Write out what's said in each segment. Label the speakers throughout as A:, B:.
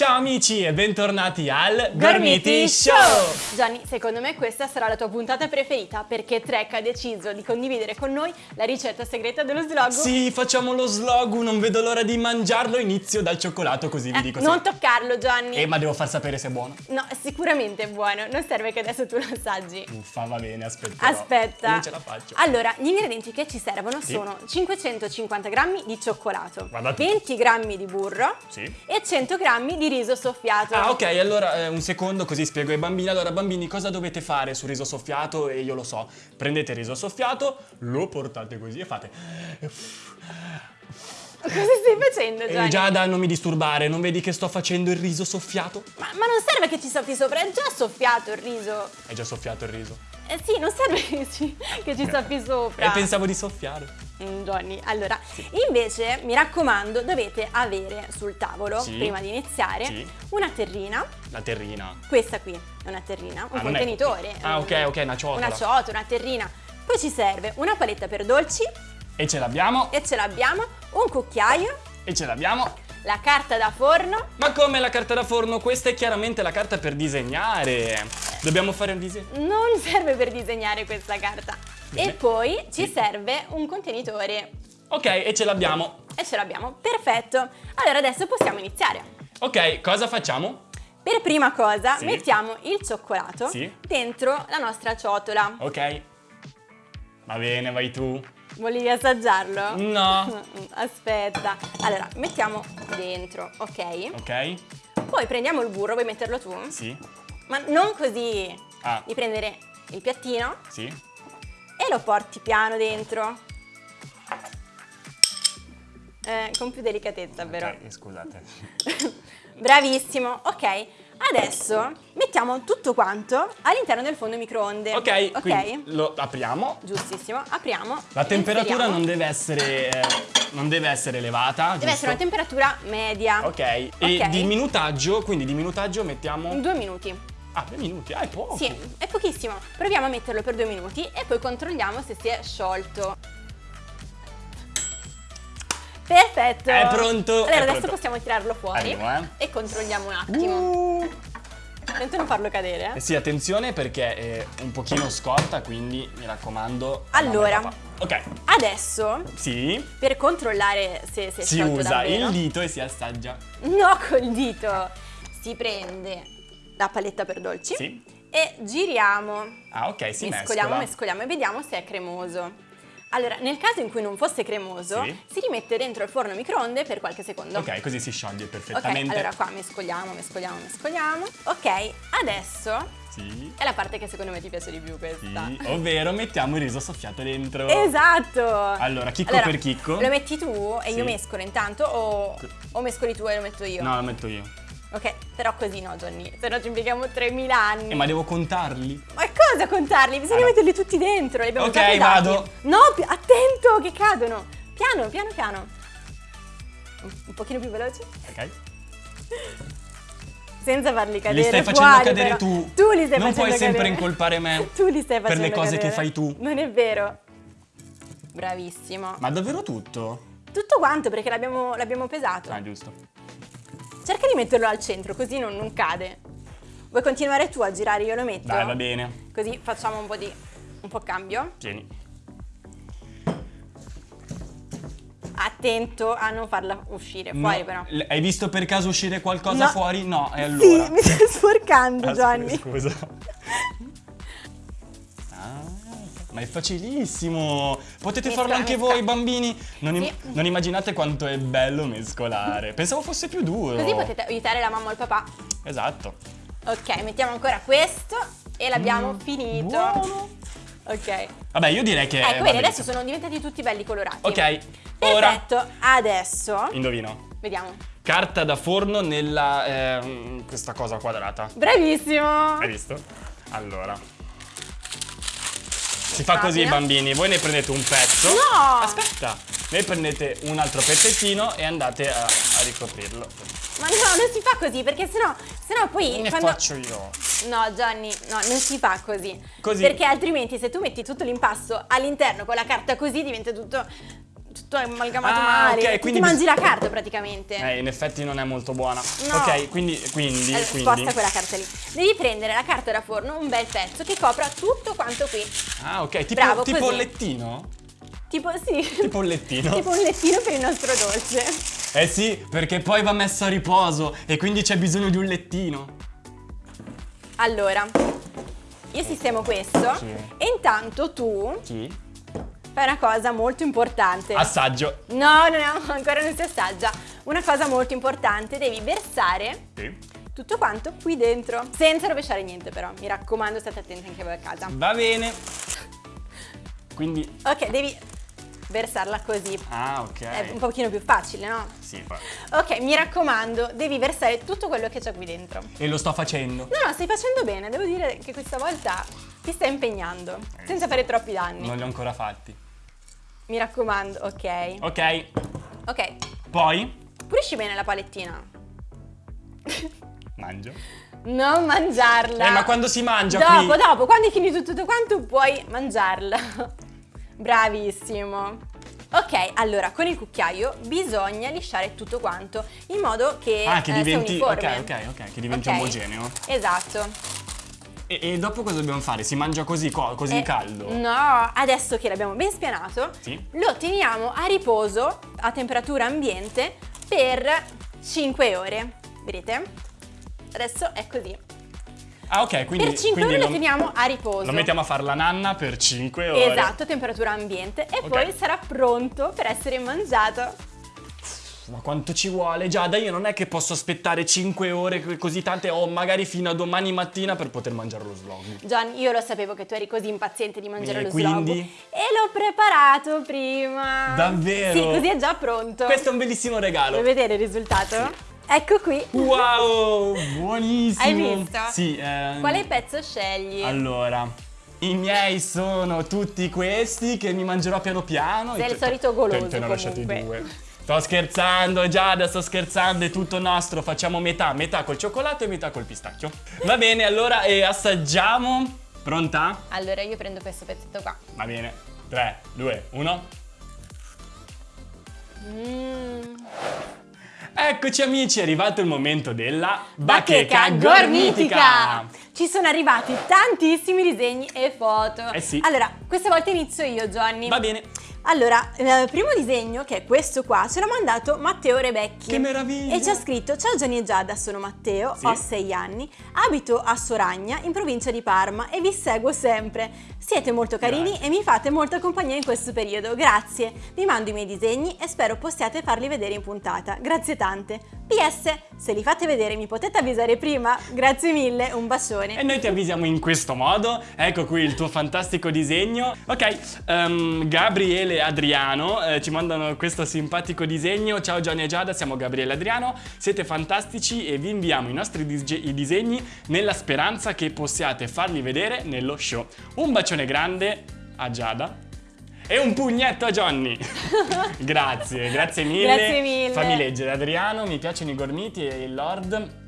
A: Ciao amici e bentornati al
B: Gormiti
A: Gormiti Show!
B: Gianni, secondo me questa sarà la tua puntata preferita perché Trek ha deciso di condividere con noi la ricetta segreta dello slogo.
A: Sì, facciamo lo slogu, non vedo l'ora di mangiarlo, inizio dal cioccolato così vi
B: Eh,
A: dico
B: non
A: se...
B: toccarlo, Gianni.
A: Eh, ma devo far sapere se è buono.
B: No, sicuramente è buono, non serve che adesso tu lo assaggi.
A: Uffa, va bene, aspetta.
B: Aspetta.
A: Non ce la faccio.
B: Allora, gli ingredienti che ci servono
A: Sì.
B: sono 550 grammi di cioccolato,
A: Guarda tu.
B: 20 grammi di burro
A: Sì.
B: e 100 grammi di riso soffiato.
A: Ah, ok, allora eh, un secondo così spiego ai bambini. Allora, bambini, cosa dovete fare sul riso soffiato? E io lo so. Prendete il riso soffiato, lo portate così e fate...
B: Cosa stai facendo,
A: E
B: Gianni?
A: Giada, non mi disturbare, non vedi che sto facendo il riso soffiato?
B: Ma, ma non serve che ci soffi sopra, è già soffiato il riso.
A: È già soffiato il riso.
B: Eh sì, non serve che ci, che ci soffi sopra.
A: E pensavo di soffiare.
B: Mm, Johnny, allora, invece mi raccomando, dovete avere sul tavolo,
A: Sì.
B: prima di iniziare,
A: Sì.
B: una terrina.
A: La terrina.
B: Questa qui è una terrina, un
A: Ah, non è-
B: contenitore.
A: Ah,
B: un-
A: ok, ok, una ciotola.
B: Una ciotola, una terrina. Poi ci serve una paletta per dolci
A: E ce l'abbiamo,
B: e ce l'abbiamo, un cucchiaio,
A: e ce l'abbiamo.
B: La carta da forno.
A: Ma come la carta da forno? Questa è chiaramente la carta per disegnare. Dobbiamo fare un disegno.
B: Non serve per disegnare questa carta.
A: Bene.
B: E poi ci
A: Sì.
B: serve un contenitore
A: Ok, e ce l'abbiamo.
B: e ce l'abbiamo. Perfetto. Allora adesso possiamo iniziare.
A: Ok, cosa facciamo?
B: Per prima cosa
A: Sì.
B: mettiamo il cioccolato
A: Sì.
B: dentro la nostra ciotola.
A: Ok. Va bene, vai tu.
B: Volevi assaggiarlo?
A: No.
B: Aspetta. Allora, mettiamo dentro, ok?
A: Ok?
B: Poi prendiamo il burro, vuoi metterlo tu?
A: Sì.
B: Ma non così.
A: Ah.
B: Devi prendere il piattino
A: Sì.
B: e lo porti piano dentro. Eh, con più delicatezza, però.
A: Ok, scusate.
B: Bravissimo, ok. Adesso mettiamo tutto quanto all'interno del forno microonde.
A: Ok,
B: ok.
A: quindi lo apriamo.
B: Giustissimo, apriamo.
A: La temperatura non deve essere eh, non deve essere elevata,
B: Deve essere una
A: giusto?
B: temperatura media.
A: Ok. E
B: Ok.
A: di minutaggio, quindi di minutaggio mettiamo
B: Due minuti.
A: Ah, due minuti. Ah, è poco.
B: Sì, è pochissimo. Proviamo a metterlo per due minuti e poi controlliamo se si è sciolto. Perfetto!
A: È pronto,
B: Allora
A: è
B: adesso
A: pronto.
B: possiamo tirarlo fuori
A: Arrivo, eh.
B: e controlliamo un attimo.
A: Uh.
B: Attento a non farlo cadere.
A: Eh sì, attenzione perché è un pochino scorta, quindi mi raccomando.
B: Allora.
A: Ok,
B: Adesso,
A: sì,
B: per controllare se si è
A: si usa
B: davvero,
A: il dito e si assaggia.
B: no col dito, si prende la paletta per dolci
A: Sì.
B: e giriamo.
A: Ah, ok, si
B: mescoliamo,
A: mescola.
B: mescoliamo e vediamo se è cremoso. Allora, nel caso in cui non fosse cremoso,
A: Sì.
B: si rimette dentro il forno microonde per qualche secondo.
A: Ok, così si scioglie
B: Ok,
A: perfettamente.
B: allora qua mescoliamo, mescoliamo, mescoliamo. Ok, adesso
A: Sì.
B: è la parte che secondo me ti piace di più questa.
A: Sì, ovvero mettiamo il riso soffiato dentro.
B: Esatto!
A: Allora, chicco per chicco.
B: Lo metti tu e
A: Sì.
B: io mescolo intanto o, o mescoli tu e lo metto io?
A: No, lo metto io.
B: Ok, però così no, Johnny, se no ci impieghiamo 3000 anni.
A: Eh, ma devo contarli.
B: Ma cosa contarli? Bisogna
A: no.
B: metterli tutti dentro, li abbiamo
A: Ok, vado.
B: No, attento che cadono. Piano, piano, piano. Un, pochino più veloce.
A: Ok?
B: Senza farli cadere
A: Li stai facendo
B: fuori,
A: cadere
B: però.
A: tu.
B: Tu li stai
A: Non
B: facendo
A: puoi sempre
B: cadere.
A: incolpare me
B: Tu li stai
A: per
B: facendo
A: le cose che
B: cadere.
A: fai tu.
B: Non è vero. Bravissimo.
A: Ma davvero tutto?
B: Tutto quanto perché l'abbiamo, l'abbiamo pesato.
A: Ah, giusto.
B: Cerca di metterlo al centro così non, non cade. Vuoi continuare tu a girare? Io lo metto.
A: Dai, va bene.
B: Così facciamo un po' di... un po' cambio.
A: Tieni.
B: Attento a non farla uscire fuori
A: No,
B: però.
A: l- Hai visto per caso uscire qualcosa
B: No.
A: fuori? No, e allora?
B: Sì, mi stai sporcando
A: Ah,
B: Gianni.
A: Scusa. Ah, ma è facilissimo! Potete
B: Mescola,
A: farlo anche
B: mescola.
A: voi, bambini! Non, im-
B: Sì.
A: non immaginate quanto è bello mescolare. Pensavo fosse più duro.
B: Così potete aiutare la mamma o il papà.
A: Esatto.
B: Ok, mettiamo ancora questo e l'abbiamo finito.
A: Mm, buono.
B: Ok.
A: Vabbè, io direi che.
B: Ecco, vedi,
A: bene.
B: adesso sono diventati tutti belli colorati.
A: Ok, ora.
B: Perfetto, adesso
A: Indovino.
B: vediamo.
A: Carta da forno nella. ehm, questa cosa quadrata.
B: Bravissimo!
A: Hai visto? Allora. Si fa così, bambini. Voi ne prendete un pezzo.
B: No!
A: Aspetta. Ne prendete un altro pezzettino e andate a, a ricoprirlo.
B: Ma no, non si fa così perché sennò, sennò poi
A: Ne
B: quando...
A: faccio io.
B: No Gianni, no, non si fa così.
A: Così.
B: Perché altrimenti se tu metti tutto l'impasto all'interno con la carta così diventa tutto, tutto amalgamato
A: Ah,
B: male.
A: ok,
B: Tu
A: quindi
B: ti mangi la carta praticamente.
A: Eh, in effetti non è molto buona.
B: No.
A: Ok, quindi, quindi, quindi.
B: sposta quella carta lì. Devi prendere la carta da forno, un bel pezzo che copra tutto quanto qui.
A: Ah, ok, tipo,
B: Bravo,
A: tipo
B: così. Tipo, sì.
A: Tipo un lettino.
B: tipo un lettino per il nostro dolce.
A: Eh sì, perché poi va messo a riposo e quindi c'è bisogno di un lettino.
B: Allora, io sistemo questo
A: Sì.
B: e intanto tu
A: Chi?
B: fai una cosa molto importante.
A: Assaggio.
B: No, no, no, ancora non si assaggia. Una cosa molto importante, devi versare
A: Sì.
B: tutto quanto qui dentro. Senza rovesciare niente però, mi raccomando state attenti anche voi a casa.
A: Va bene. Quindi.
B: Ok, devi versarla così.
A: Ah, ok.
B: È un pochino più facile, no?
A: Sì, fa-
B: Ok, mi raccomando, devi versare tutto quello che c'è qui dentro.
A: E lo sto facendo.
B: No, no, stai facendo bene, devo dire che questa volta ti stai impegnando, senza fare troppi danni.
A: Non li ho ancora fatti.
B: Mi raccomando, ok.
A: Ok.
B: Ok,
A: Poi
B: pulisci bene la palettina.
A: mangio.
B: Non mangiarla.
A: Eh, ma quando si mangia
B: dopo,
A: qui?
B: dopo, quando hai finito tutto quanto puoi mangiarla. Bravissimo. Ok, allora con il cucchiaio bisogna lisciare tutto quanto in modo che,
A: Ah, che
B: eh, sia
A: diventi.
B: uniforme.
A: Ok, ok, ok. Che diventi
B: Ok?
A: omogeneo.
B: Esatto.
A: E, e dopo cosa dobbiamo fare? Si mangia così, co- così
B: Eh,
A: caldo?
B: No, adesso che l'abbiamo ben spianato,
A: Sì.
B: lo teniamo a riposo a temperatura ambiente per 5 ore. Vedete? Adesso è così.
A: Ah, ok, quindi.
B: per 5
A: quindi
B: ore lo, teniamo a riposo.
A: lo mettiamo a fare la nanna per 5 ore.
B: Esatto, temperatura ambiente e
A: Ok.
B: poi sarà pronto per essere mangiato.
A: Ma quanto ci vuole? Giada, io non è che posso aspettare 5 ore co- così tante o magari fino a domani mattina per poter mangiare lo slog.
B: John, io lo sapevo che tu eri così impaziente di mangiare
A: E
B: lo
A: quindi?
B: slobo e l'ho preparato prima.
A: Davvero?
B: Sì, così è già pronto.
A: Questo è un bellissimo regalo.
B: Vuoi vedere il risultato? Ecco qui.
A: Wow, buonissimo.
B: Hai visto?
A: Sì. ehm,
B: Quale pezzo scegli?
A: Allora, i miei sono tutti questi che mi mangerò piano piano.
B: Sei il
A: te-
B: solito goloso,
A: te- te ne ho lasciati due. Sto scherzando, Giada, sto scherzando, è tutto nostro. Facciamo metà, metà col cioccolato e metà col pistacchio. Va bene, allora e assaggiamo. Pronta?
B: Allora io prendo questo pezzetto qua.
A: Va bene. 3, 2, 1.
B: Mmm.
A: Eccoci amici, è arrivato il momento della
B: Bacheca gormitica! Ci sono arrivati tantissimi disegni e foto.
A: Eh sì.
B: Allora, questa volta inizio io, Johnny.
A: Va bene.
B: Allora, il primo disegno, che è questo qua, ce l'ha mandato Matteo Rebecchi.
A: Che meraviglia!
B: E ci ha scritto: Ciao Gianni e Giada, sono Matteo,
A: Sì.
B: ho 6 anni, abito a Soragna, in provincia di Parma e vi seguo sempre. Siete molto carini
A: Grazie.
B: e mi fate molta compagnia in questo periodo. Grazie. Vi mando i miei disegni e spero possiate farli vedere in puntata. Grazie tante. PS, se li fate vedere mi potete avvisare prima? Grazie mille, un bacione.
A: E noi ti avvisiamo in questo modo. Ecco qui il tuo fantastico disegno. Ok, ehm, Gabriele e Adriano eh, ci mandano questo simpatico disegno. Ciao Gianni e Giada, siamo Gabriele e Adriano. Siete fantastici e vi inviamo i nostri i disegni nella speranza che possiate farli vedere nello show. Un bacione grande a Giada. E un pugnetto a Johnny! grazie, grazie mille.
B: Grazie mille.
A: Fammi leggere Adriano, mi piacciono i gormiti e il Lord.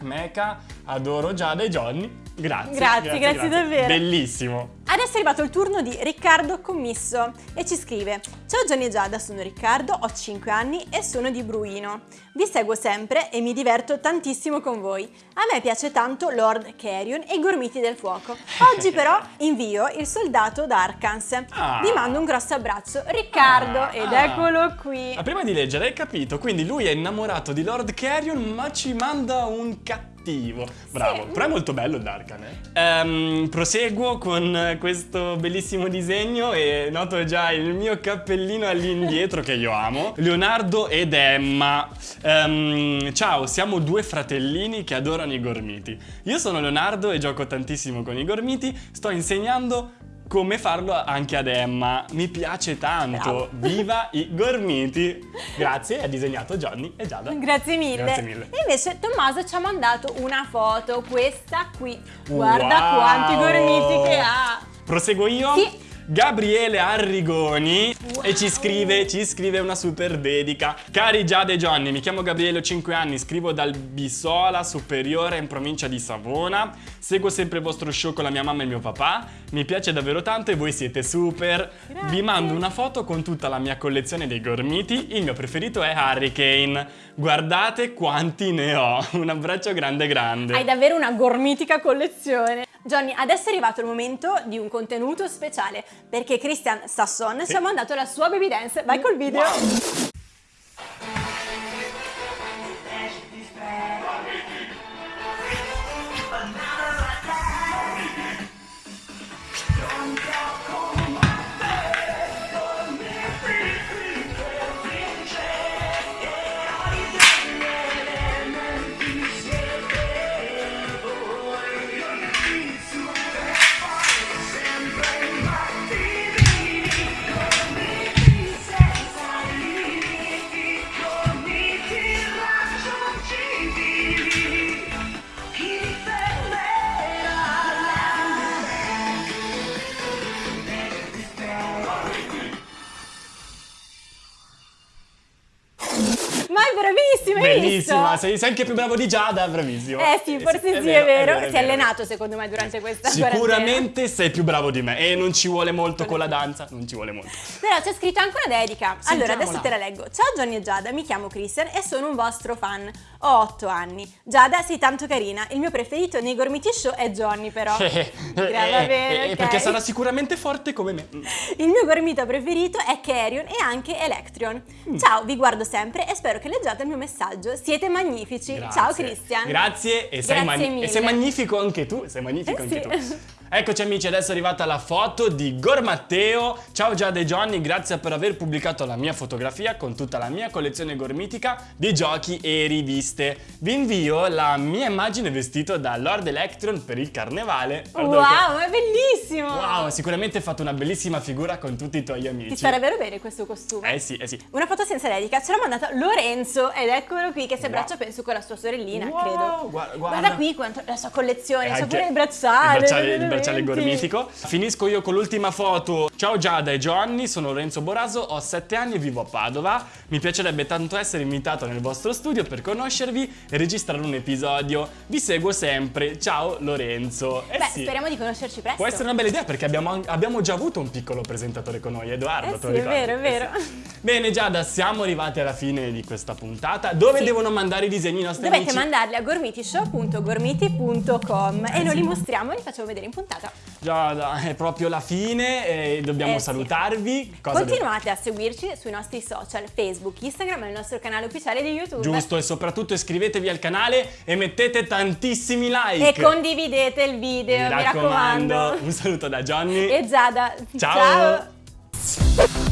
A: Mecha, adoro Giada e Johnny. Grazie.
B: Grazie, grazie davvero.
A: Bellissimo.
B: Adesso è arrivato il turno di Riccardo Commisso e ci scrive Ciao Gianni e Giada, sono Riccardo, ho 5 anni e sono di Bruino. Vi seguo sempre e mi diverto tantissimo con voi. A me piace tanto Lord Carrion e i gormiti del fuoco. Oggi però invio il soldato d'Arkans.
A: Ah.
B: Vi mando un grosso abbraccio, Riccardo,
A: Ah,
B: ed
A: ah.
B: eccolo qui.
A: Ma prima di leggere hai capito, quindi lui è innamorato di Lord Carrion ma ci manda un cattivo. Bravo,
B: Sì.
A: però è molto bello il Darkan, eh. Ehm, proseguo con questo bellissimo disegno e noto già il mio cappellino all'indietro che io amo. Leonardo ed Emma. Ehm, ciao, siamo due fratellini che adorano i gormiti. Io sono Leonardo e gioco tantissimo con i gormiti. Sto insegnando come farlo anche ad Emma. Mi piace tanto.
B: Bravo.
A: Viva i gormiti! Grazie, ha disegnato Johnny e Giada.
B: Grazie mille.
A: Grazie mille.
B: E invece Tommaso ci ha mandato una foto, questa qui. Guarda
A: Wow!
B: quanti gormiti che ha.
A: Proseguo io?
B: Sì.
A: Gabriele Arrigoni e ci scrive, ci scrive una super dedica. Cari Giada e Johnny, mi chiamo Gabriele, ho 5 anni, scrivo dal Bisola Superiore in provincia di Savona. Seguo sempre il vostro show con la mia mamma e il mio papà. Mi piace davvero tanto e voi siete super.
B: Grazie.
A: Vi mando una foto con tutta la mia collezione dei gormiti. Il mio preferito è Hurricane. Guardate quanti ne ho. Un abbraccio grande grande.
B: Hai davvero una gormitica collezione. Johnny, adesso è arrivato il momento di un contenuto speciale perché Christian Sasson ci ha mandato la sua baby dance. Vai col video. Ma è bravissima,
A: Bellissima, sei, sei anche più bravo di Giada, bravissimo.
B: Eh sì, forse sì, è vero. Si è allenato secondo me durante questa quarantena.
A: Sicuramente sei più bravo di me e non ci vuole molto con la danza, non ci vuole molto.
B: Però c'è scritto anche una dedica. Allora,
A: Sentiamola.
B: adesso te la leggo. Ciao Johnny e Giada, mi chiamo Christian e sono un vostro fan. Ho 8 anni. Giada, sei tanto carina. Il mio preferito nei Gormiti Show è Johnny, però.
A: Eh,
B: Gra- va bene,
A: eh,
B: ok.
A: Perché sarà sicuramente forte come me.
B: Il mio gormito preferito è Carrion e anche Electrion.
A: Mm.
B: Ciao, vi guardo sempre e spero che leggiate il mio messaggio. Siete magnifici. Ciao
A: Grazie.
B: Christian.
A: Grazie e sei,
B: Grazie
A: e sei magnifico anche tu. Sei magnifico
B: Eh
A: anche
B: sì.
A: tu. Eccoci amici, adesso è arrivata la foto di Gormatteo. Ciao Giada e Johnny, grazie per aver pubblicato la mia fotografia con tutta la mia collezione gormitica di giochi e riviste. Vi invio la mia immagine vestito da Lord Electron per il carnevale. Guarda
B: Wow, è bellissimo.
A: che- Wow, sicuramente hai fatto una bellissima figura con tutti i tuoi amici.
B: Ti sta davvero bene questo costume.
A: Eh sì, eh sì.
B: Una foto senza dedica ce l'ha mandata Lorenzo ed eccolo qui che si abbraccia
A: Wow.
B: penso con la sua sorellina,
A: Wow,
B: credo.
A: guarda- guarda.
B: qui quanto la sua collezione,
A: Anche
B: pure il bracciale.
A: Il bracciale, il
B: veramente.
A: Bracciale gormitico. Finisco io con l'ultima foto. Ciao Giada e Johnny, sono Lorenzo Boraso, ho 7 anni e vivo a Padova. Mi piacerebbe tanto essere invitato nel vostro studio per conoscervi e registrare un episodio. Vi seguo sempre. Ciao Lorenzo. Eh
B: Beh,
A: sì.
B: speriamo di conoscerci presto.
A: Può essere una bella idea perché abbiamo, abbiamo già avuto un piccolo presentatore con noi, Edoardo.
B: Eh sì, è vero, è
A: Eh
B: vero.
A: sì. Bene Giada, siamo arrivati alla fine di questa puntata. Dove
B: Sì.
A: devono mandare i disegni i nostri
B: Dovete
A: amici?
B: mandarli a gormitishow.gormiti.com e
A: Eh
B: noi li mostriamo e li facciamo vedere in puntata.
A: Giada, è proprio la fine e dobbiamo
B: Eh sì.
A: salutarvi. Devo-
B: Continuate a seguirci sui nostri social, Facebook, Instagram e il nostro canale ufficiale di YouTube.
A: Giusto, e soprattutto iscrivetevi al canale e mettete tantissimi like.
B: E condividete il video, mi, raccomando.
A: Un saluto da Johnny.
B: E Giada.
A: Ciao.
B: Ciao.